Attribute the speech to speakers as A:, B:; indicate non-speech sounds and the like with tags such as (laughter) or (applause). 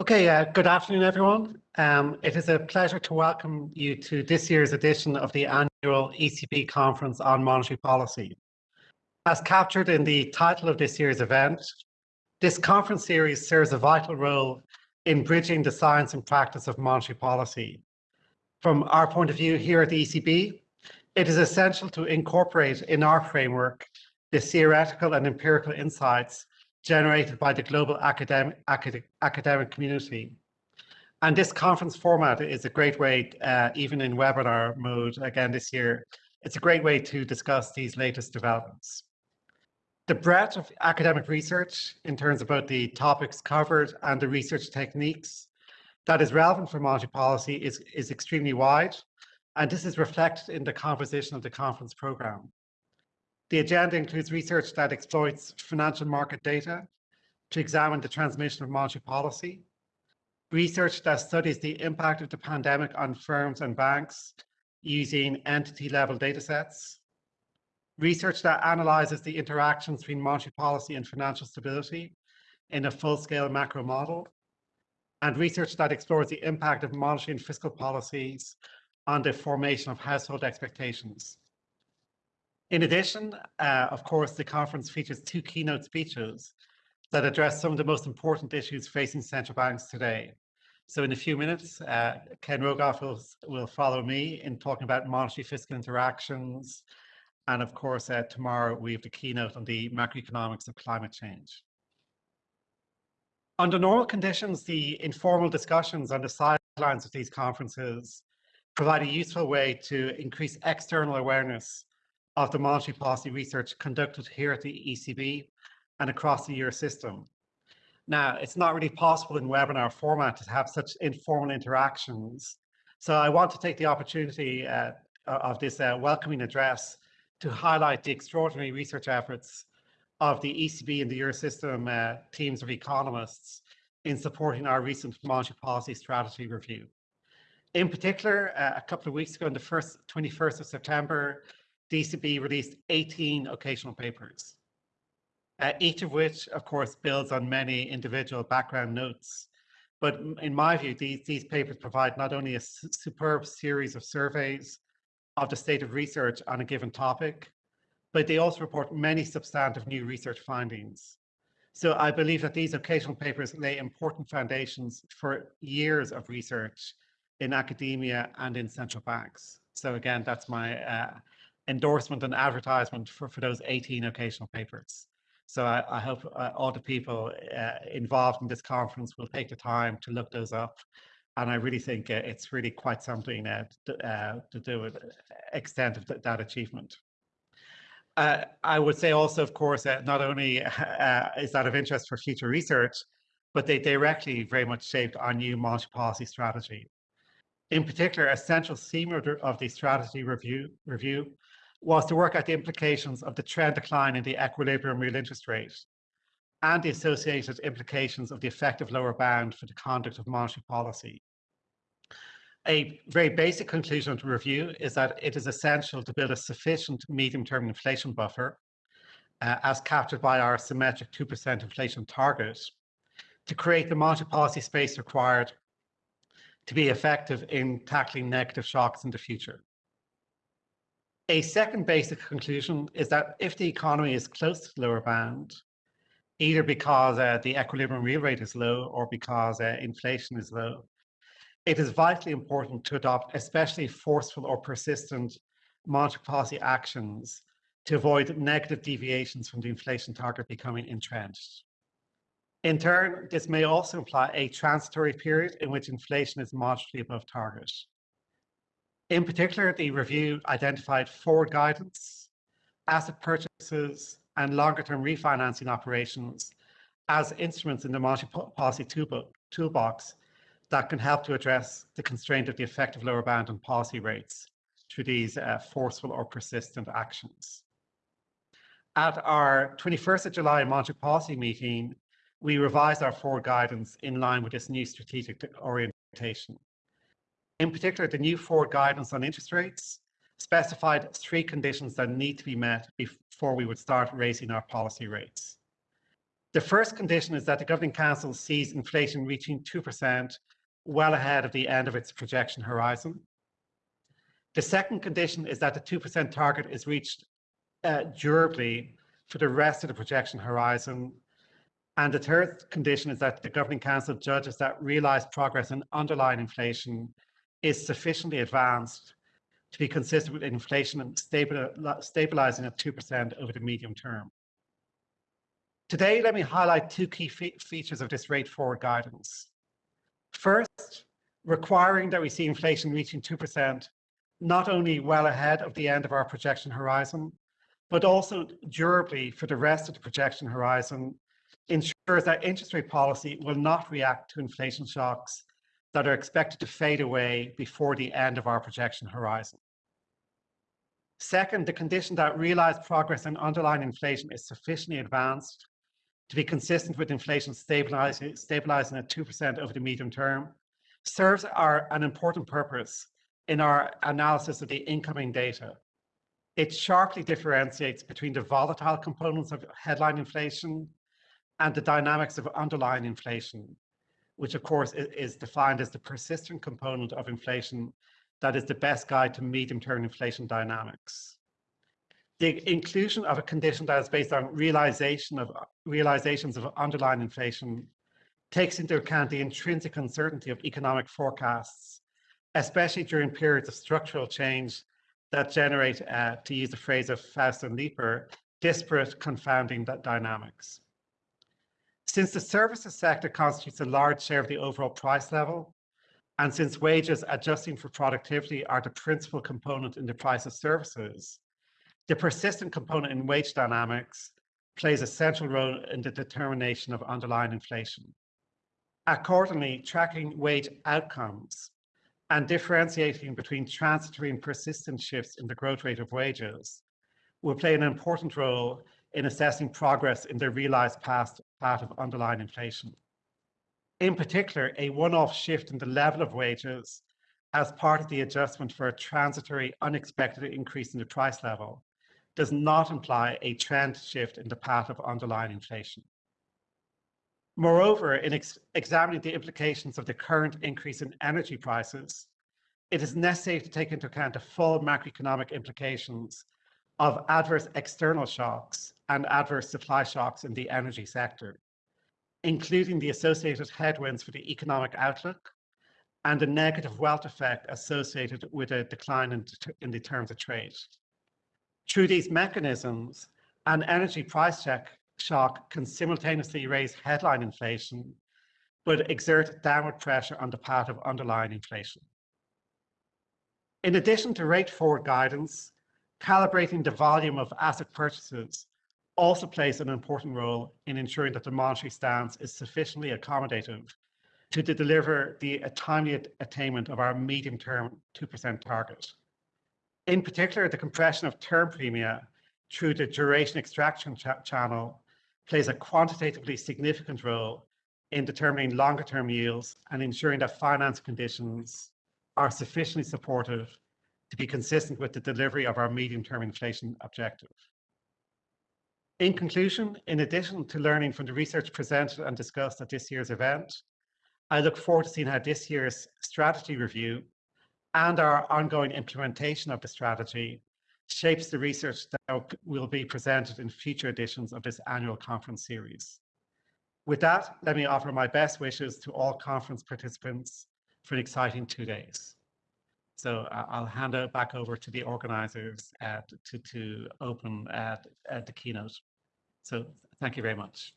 A: Okay, uh, good afternoon, everyone. Um, it is a pleasure to welcome you to this year's edition of the annual ECB Conference on Monetary Policy. As captured in the title of this year's event, this conference series serves a vital role in bridging the science and practice of monetary policy. From our point of view here at the ECB, it is essential to incorporate in our framework the theoretical and empirical insights generated by the global academic, academic, academic community. And this conference format is a great way, uh, even in webinar mode again this year, it's a great way to discuss these latest developments. The breadth of academic research in terms of both the topics covered and the research techniques that is relevant for monetary policy is, is extremely wide, and this is reflected in the composition of the conference program. The agenda includes research that exploits financial market data to examine the transmission of monetary policy, research that studies the impact of the pandemic on firms and banks using entity-level datasets, research that analyzes the interactions between monetary policy and financial stability in a full-scale macro model, and research that explores the impact of monetary and fiscal policies on the formation of household expectations. In addition, uh, of course, the conference features two keynote speeches that address some of the most important issues facing central banks today. So in a few minutes, uh, Ken Rogoff will, will follow me in talking about monetary fiscal interactions. And of course, uh, tomorrow we have the keynote on the macroeconomics of climate change. Under normal conditions, the informal discussions on the sidelines of these conferences provide a useful way to increase external awareness of the monetary policy research conducted here at the ECB and across the Eurosystem. Now, it's not really possible in webinar format to have such informal interactions. So I want to take the opportunity uh, of this uh, welcoming address to highlight the extraordinary research efforts of the ECB and the Eurosystem uh, teams of economists in supporting our recent monetary policy strategy review. In particular, uh, a couple of weeks ago, on the first 21st of September, DCB released 18 occasional papers, uh, each of which, of course, builds on many individual background notes. But in my view, these, these papers provide not only a superb series of surveys of the state of research on a given topic, but they also report many substantive new research findings. So I believe that these occasional papers lay important foundations for years of research in academia and in central banks. So again, that's my uh, endorsement and advertisement for, for those 18 occasional papers. So I, I hope uh, all the people uh, involved in this conference will take the time to look those up. And I really think uh, it's really quite something uh, to, uh, to, do with extent of th that achievement. Uh, I would say also, of course, that not only (laughs) is that of interest for future research, but they directly very much shaped our new monetary policy strategy. In particular, a central theme of the strategy review, review was to work out the implications of the trend decline in the equilibrium real interest rate and the associated implications of the effective lower bound for the conduct of monetary policy. A very basic conclusion of the review is that it is essential to build a sufficient medium-term inflation buffer, uh, as captured by our symmetric 2% inflation target, to create the monetary policy space required to be effective in tackling negative shocks in the future. A second basic conclusion is that if the economy is close to the lower bound, either because uh, the equilibrium real rate is low or because uh, inflation is low, it is vitally important to adopt especially forceful or persistent monetary policy actions to avoid negative deviations from the inflation target becoming entrenched. In turn, this may also imply a transitory period in which inflation is moderately above target. In particular, the review identified forward guidance, asset purchases, and longer-term refinancing operations as instruments in the monetary policy toolbox that can help to address the constraint of the effective lower bound on policy rates through these uh, forceful or persistent actions. At our 21st of July monetary policy meeting, we revised our forward guidance in line with this new strategic orientation. In particular, the new forward guidance on interest rates specified three conditions that need to be met before we would start raising our policy rates. The first condition is that the Governing Council sees inflation reaching 2% well ahead of the end of its projection horizon. The second condition is that the 2% target is reached uh, durably for the rest of the projection horizon. And the third condition is that the Governing Council judges that realised progress in underlying inflation is sufficiently advanced to be consistent with inflation and stabilising at 2% over the medium term. Today, let me highlight two key fe features of this rate forward guidance. First, requiring that we see inflation reaching 2% not only well ahead of the end of our projection horizon, but also durably for the rest of the projection horizon ensures that interest rate policy will not react to inflation shocks that are expected to fade away before the end of our projection horizon. Second, the condition that realized progress in underlying inflation is sufficiently advanced to be consistent with inflation stabilizing, stabilizing at 2% over the medium term serves our, an important purpose in our analysis of the incoming data. It sharply differentiates between the volatile components of headline inflation and the dynamics of underlying inflation, which of course is defined as the persistent component of inflation that is the best guide to medium-term inflation dynamics. The inclusion of a condition that is based on realization of realizations of underlying inflation takes into account the intrinsic uncertainty of economic forecasts especially during periods of structural change that generate, uh, to use the phrase of Faust and Leeper, disparate confounding dynamics. Since the services sector constitutes a large share of the overall price level, and since wages adjusting for productivity are the principal component in the price of services, the persistent component in wage dynamics plays a central role in the determination of underlying inflation. Accordingly, tracking wage outcomes and differentiating between transitory and persistent shifts in the growth rate of wages will play an important role in assessing progress in the realized past path of underlying inflation. In particular, a one-off shift in the level of wages as part of the adjustment for a transitory unexpected increase in the price level does not imply a trend shift in the path of underlying inflation. Moreover, in ex examining the implications of the current increase in energy prices, it is necessary to take into account the full macroeconomic implications of adverse external shocks and adverse supply shocks in the energy sector, including the associated headwinds for the economic outlook and the negative wealth effect associated with a decline in, in the terms of trade. Through these mechanisms, an energy price check shock can simultaneously raise headline inflation, but exert downward pressure on the path of underlying inflation. In addition to rate forward guidance, calibrating the volume of asset purchases also plays an important role in ensuring that the monetary stance is sufficiently accommodative to deliver the timely attainment of our medium-term 2% target. In particular, the compression of term premia through the duration extraction ch channel plays a quantitatively significant role in determining longer term yields and ensuring that finance conditions are sufficiently supportive to be consistent with the delivery of our medium term inflation objective. In conclusion, in addition to learning from the research presented and discussed at this year's event, I look forward to seeing how this year's strategy review and our ongoing implementation of the strategy shapes the research that will be presented in future editions of this annual conference series. With that, let me offer my best wishes to all conference participants for an exciting two days. So I'll hand it back over to the organizers uh, to, to open at the keynote. So thank you very much.